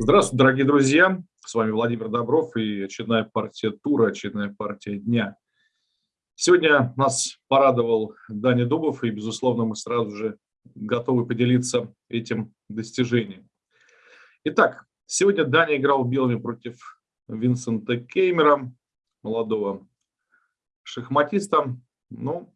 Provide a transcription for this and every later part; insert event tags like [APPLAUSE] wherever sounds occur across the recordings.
Здравствуйте, дорогие друзья! С вами Владимир Добров и очередная партия тура, очередная партия дня. Сегодня нас порадовал Даня Дубов, и, безусловно, мы сразу же готовы поделиться этим достижением. Итак, сегодня Даня играл белыми против Винсента Кеймера, молодого шахматиста. Ну,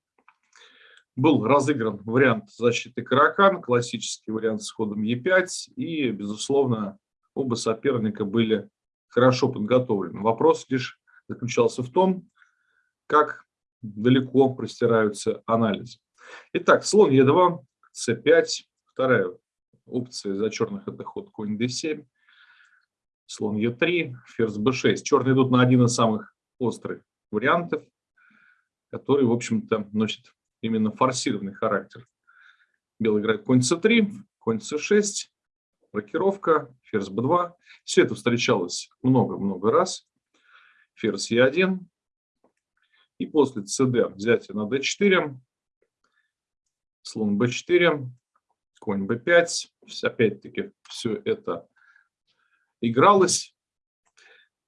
был разыгран вариант защиты Каракан, классический вариант с ходом Е5, и, безусловно, оба соперника были хорошо подготовлены. Вопрос лишь заключался в том, как далеко простираются анализы. Итак, слон Е2, С5, вторая опция за черных это ход конь d7, слон Е3, ферзь b6. Черные идут на один из самых острых вариантов, который, в общем-то, носит именно форсированный характер. Белый играет конь c3, конь c6, рокировка, ферзь b2. Все это встречалось много-много раз. Ферзь e1. И после cd взятие на d4, слон b4, конь b5. Опять-таки все это игралось.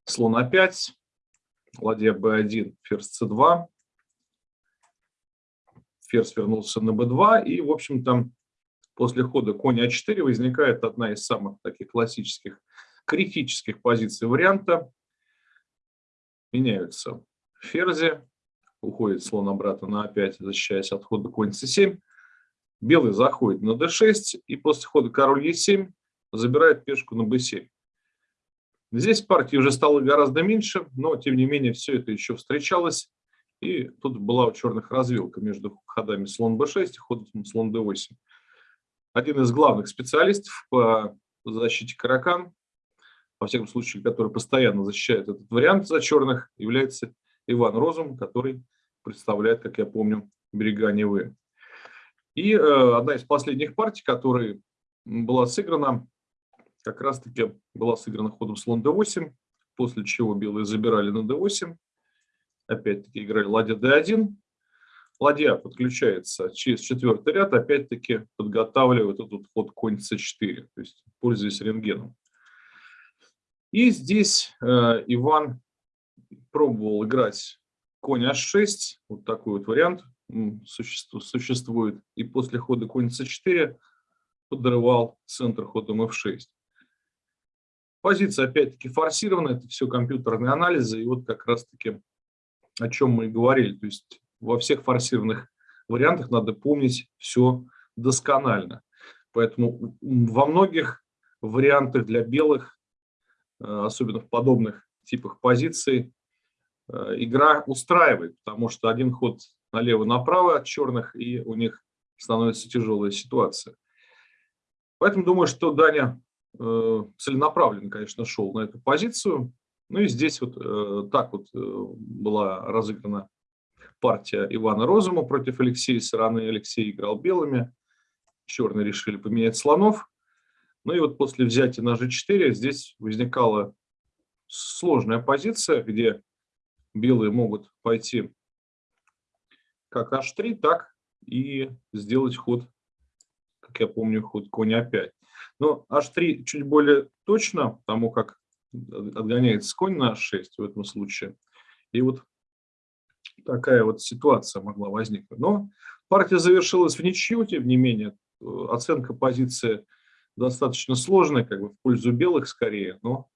Слон a5, ладья b1, ферзь c2. Ферзь вернулся на b2. И, в общем-то, после хода конь а4 возникает одна из самых таких классических критических позиций варианта. Меняются ферзи, уходит слон обратно на а5, защищаясь от хода конь c7. Белый заходит на d6 и после хода король e7 забирает пешку на b7. Здесь партии уже стало гораздо меньше, но тем не менее все это еще встречалось. И тут была у черных развилка между ходами слон b6 и ходом слон d8 один из главных специалистов по защите каракан, во всяком случае, который постоянно защищает этот вариант за черных, является Иван Розум, который представляет, как я помню, берега Невы. И э, одна из последних партий, которая была сыграна, как раз-таки была сыграна ходом слон d8, после чего белые забирали на d8, опять-таки играли ладья d1, Ладья подключается через четвертый ряд, опять-таки подготавливает этот ход конь c4, то есть пользуясь рентгеном. И здесь э, Иван пробовал играть конь h6, вот такой вот вариант существует, и после хода конь c4 подрывал центр ходом f6. Позиция опять-таки форсирована, это все компьютерные анализы, и вот как раз-таки о чем мы и говорили, то есть во всех форсированных вариантах надо помнить все досконально. Поэтому во многих вариантах для белых, э, особенно в подобных типах позиций, э, игра устраивает, потому что один ход налево-направо от черных, и у них становится тяжелая ситуация. Поэтому думаю, что Даня э, целенаправленно, конечно, шел на эту позицию. Ну и здесь вот так вот была разыграна партия Ивана Розума против Алексея стороны. Алексей играл белыми, черные решили поменять слонов. Ну и вот после взятия на g4 здесь возникала сложная позиция, где белые могут пойти как h3, так и сделать ход, как я помню, ход конь a5. Но h3 чуть более точно, потому как отгоняется конь на h6 в этом случае. И вот такая вот ситуация могла возникнуть. Но партия завершилась в ничью, тем не менее, э, оценка позиции достаточно сложная, как бы в пользу белых скорее, но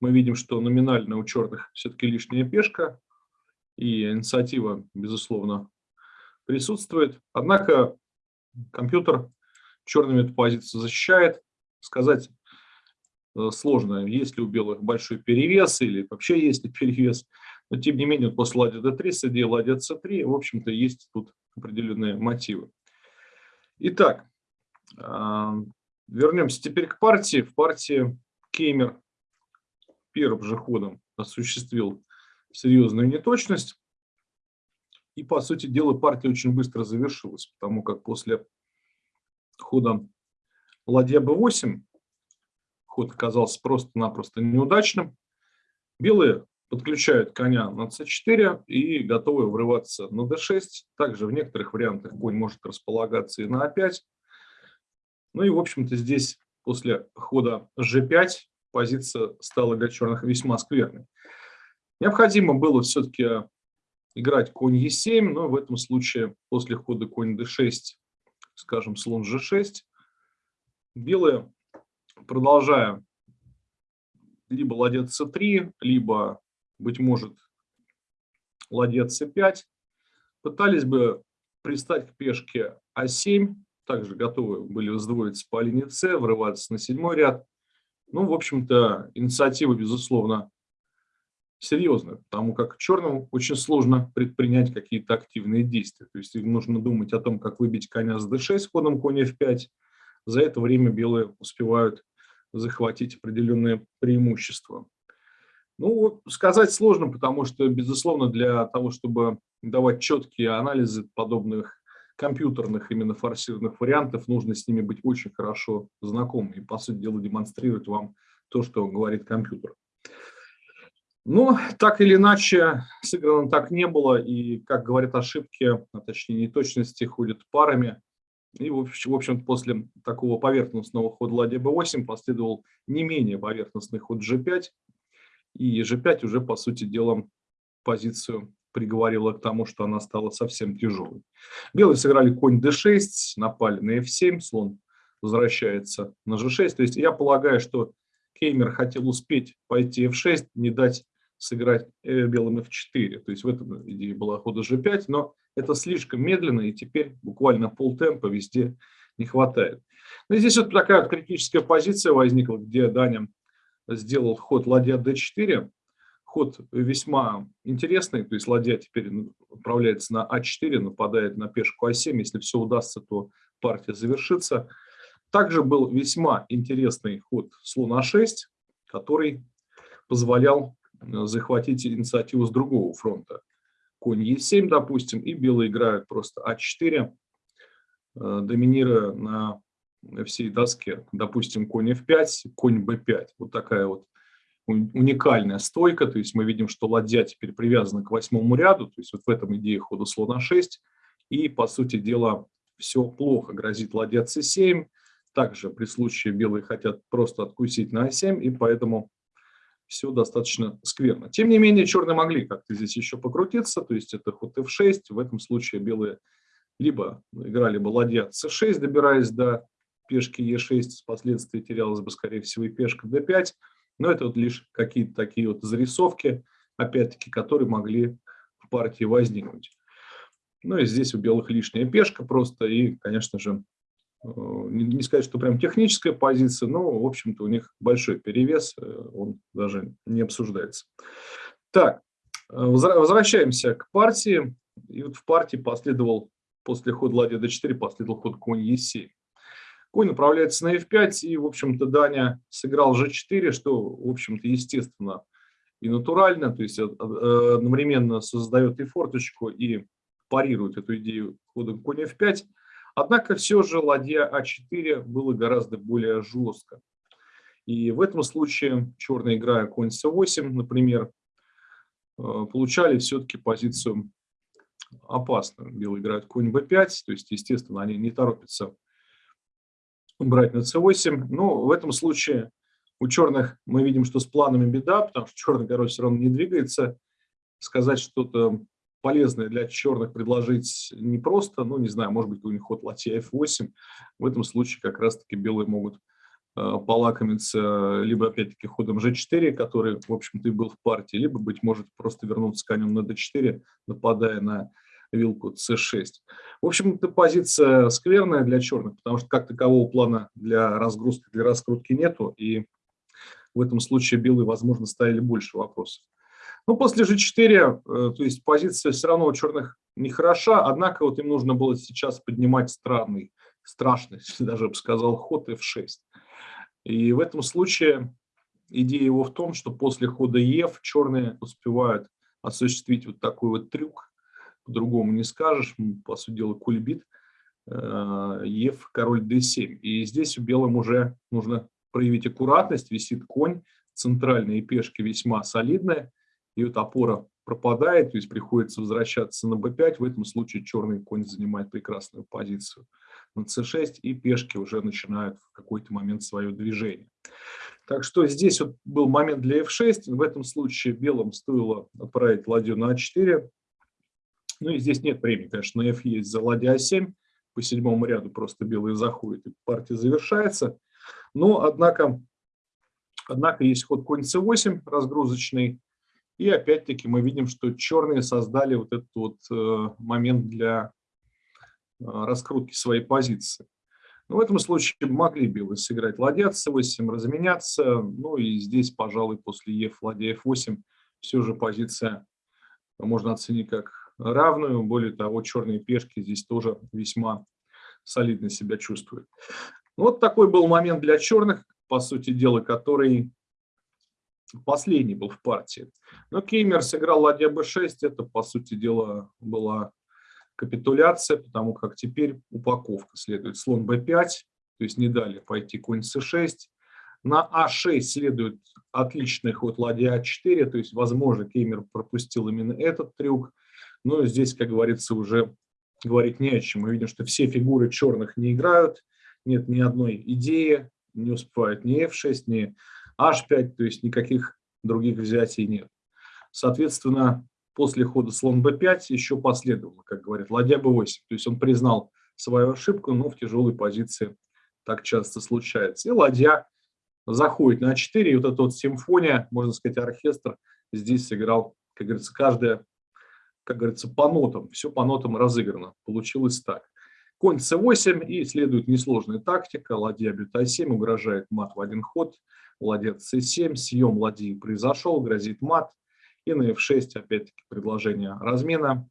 мы видим, что номинально у черных все-таки лишняя пешка, и инициатива, безусловно, присутствует. Однако компьютер черными эту позицию защищает. Сказать э, сложно, есть ли у белых большой перевес или вообще есть ли перевес. Но тем не менее, после ладья d3, с ладья c3, в общем-то, есть тут определенные мотивы. Итак, а, вернемся теперь к партии. В партии Кеймер первым же ходом осуществил серьезную неточность. И, по сути дела, партия очень быстро завершилась, потому как после хода ладья b8 ход оказался просто-напросто неудачным. Белые подключают коня на c4 и готовы врываться на d6. Также в некоторых вариантах конь может располагаться и на a5. Ну и, в общем-то, здесь после хода g5 позиция стала для черных весьма скверной. Необходимо было все-таки играть конь Е7, но в этом случае после хода конь d6, скажем, слон g6, белые, продолжая либо ладья c3, либо, быть может, ладья c5, пытались бы пристать к пешке а7, также готовы были сдвоиться по линии С, врываться на седьмой ряд. Ну, в общем-то, инициатива, безусловно, серьезная, потому как черным очень сложно предпринять какие-то активные действия. То есть им нужно думать о том, как выбить коня с d6 ходом коня f5. За это время белые успевают захватить определенные преимущества. Ну, сказать сложно, потому что, безусловно, для того, чтобы давать четкие анализы подобных компьютерных именно форсированных вариантов, нужно с ними быть очень хорошо знакомым и, по сути дела, демонстрировать вам то, что говорит компьютер. Но так или иначе, сыграно так не было, и, как говорят ошибки, а точнее неточности, ходят парами. И, в общем, после такого поверхностного хода ладья b8 последовал не менее поверхностный ход g5, и g5 уже, по сути дела, позицию приговорила к тому, что она стала совсем тяжелой. Белые сыграли конь d6, напали на f7, слон возвращается на g6. То есть я полагаю, что Кеймер хотел успеть пойти f6, не дать сыграть э, белым f4. То есть в этом идее была хода g5, но это слишком медленно, и теперь буквально полтемпа везде не хватает. Но здесь вот такая вот критическая позиция возникла, где Даня сделал ход ладья d4, ход весьма интересный, то есть ладья теперь отправляется на а4, нападает на пешку а7, если все удастся, то партия завершится. Также был весьма интересный ход слон а6, который позволял э, захватить инициативу с другого фронта. Конь е7, допустим, и белые играют просто а4, э, доминируя на всей доске. Допустим, конь f5, конь b5. Вот такая вот уникальная стойка, то есть мы видим, что ладья теперь привязана к восьмому ряду, то есть вот в этом идее хода слона 6, и, по сути дела, все плохо, грозит ладья c7, также при случае белые хотят просто откусить на а7, и поэтому все достаточно скверно. Тем не менее, черные могли как-то здесь еще покрутиться, то есть это ход f6, в этом случае белые либо играли бы ладья c6, добираясь до пешки e6, впоследствии терялась бы, скорее всего, и пешка d5, но это вот лишь какие-то такие вот зарисовки, опять-таки, которые могли в партии возникнуть. Ну и здесь у белых лишняя пешка просто, и, конечно же, э, не сказать, что прям техническая позиция, но, в общем-то, у них большой перевес, э, он даже не обсуждается. Так, э, возвращаемся к партии. И вот в партии последовал, после хода ладья d4, последовал ход конь e7. Конь направляется на f5, и, в общем-то, Даня сыграл g4, что, в общем-то, естественно и натурально, то есть э, э, одновременно создает и форточку, и парирует эту идею ходом конь f5. Однако все же ладья а4 было гораздо более жестко. И в этом случае черная играя конь c8, например, э, получали все-таки позицию опасную. Белые играют конь b5, то есть, естественно, они не торопятся брать на c8. Но в этом случае у черных мы видим, что с планами беда, потому что черный король все равно не двигается. Сказать что-то полезное для черных предложить непросто. Ну, не знаю, может быть, у них ход ладья f8. В этом случае как раз-таки белые могут э, полакомиться либо, опять-таки, ходом g4, который, в общем-то, и был в партии, либо, быть может, просто вернуться конем на d4, нападая на вилку c6. В общем, это позиция скверная для черных, потому что как такового плана для разгрузки, для раскрутки нету, и в этом случае белые, возможно, ставили больше вопросов. Но после g4, э, то есть позиция все равно у черных нехороша, однако вот им нужно было сейчас поднимать странный, страшный, [LAUGHS] даже бы сказал, ход f6. И в этом случае идея его в том, что после хода ef черные успевают осуществить вот такой вот трюк, по-другому не скажешь, по сути дела, кульбит, э, Ев, король d7. И здесь у белым уже нужно проявить аккуратность, висит конь, центральные пешки весьма солидные, и вот опора пропадает, то есть приходится возвращаться на b5, в этом случае черный конь занимает прекрасную позицию на c6, и пешки уже начинают в какой-то момент свое движение. Так что здесь вот был момент для f6. В этом случае белым стоило отправить ладью на a4. Ну и здесь нет времени, конечно, на f есть за ладья a7. По седьмому ряду просто белые заходят, и партия завершается. Но, однако, однако есть ход конь c8 разгрузочный. И опять-таки мы видим, что черные создали вот этот вот э, момент для э, раскрутки своей позиции. Но в этом случае могли белые сыграть ладья c8, разменяться. Ну и здесь, пожалуй, после e ладья f8 все же позиция можно оценить как равную. Более того, черные пешки здесь тоже весьма солидно себя чувствуют. Вот такой был момент для черных, по сути дела, который последний был в партии. Но Кеймер сыграл ладья b6, это, по сути дела, была капитуляция, потому как теперь упаковка следует слон b5, то есть не дали пойти конь c6. На а6 следует отличный ход ладья а4, то есть, возможно, Кеймер пропустил именно этот трюк. Но здесь, как говорится, уже говорить не о чем. Мы видим, что все фигуры черных не играют, нет ни одной идеи, не успевают ни f6, ни h5, то есть никаких других взятий нет. Соответственно, после хода слон b5 еще последовало, как говорят, ладья b8. То есть он признал свою ошибку, но в тяжелой позиции так часто случается. И ладья заходит на а4, и вот эта вот симфония, можно сказать, оркестр здесь сыграл, как говорится, каждая, как говорится, по нотам, все по нотам разыграно. Получилось так. Конь c8 и следует несложная тактика. Ладья бьет а7, угрожает мат в один ход. Ладья c7, съем ладьи произошел, грозит мат. И на f6 опять-таки предложение размена.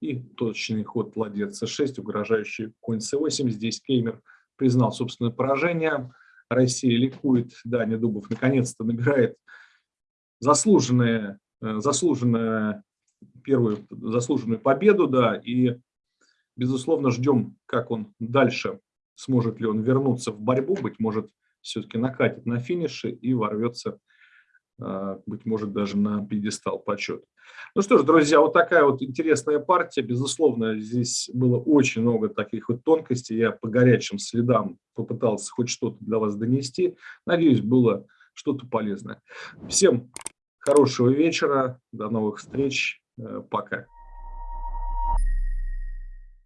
И точный ход ладья c6, угрожающий конь c8. Здесь Кеймер признал собственное поражение. Россия ликует. Даня Дубов наконец-то набирает заслуженные, э, заслуженную первую заслуженную победу, да, и, безусловно, ждем, как он дальше, сможет ли он вернуться в борьбу, быть может, все-таки накатит на финише и ворвется а, быть может, даже на пьедестал почет. Ну что ж, друзья, вот такая вот интересная партия. Безусловно, здесь было очень много таких вот тонкостей. Я по горячим следам попытался хоть что-то для вас донести. Надеюсь, было что-то полезное. Всем хорошего вечера, до новых встреч, пока.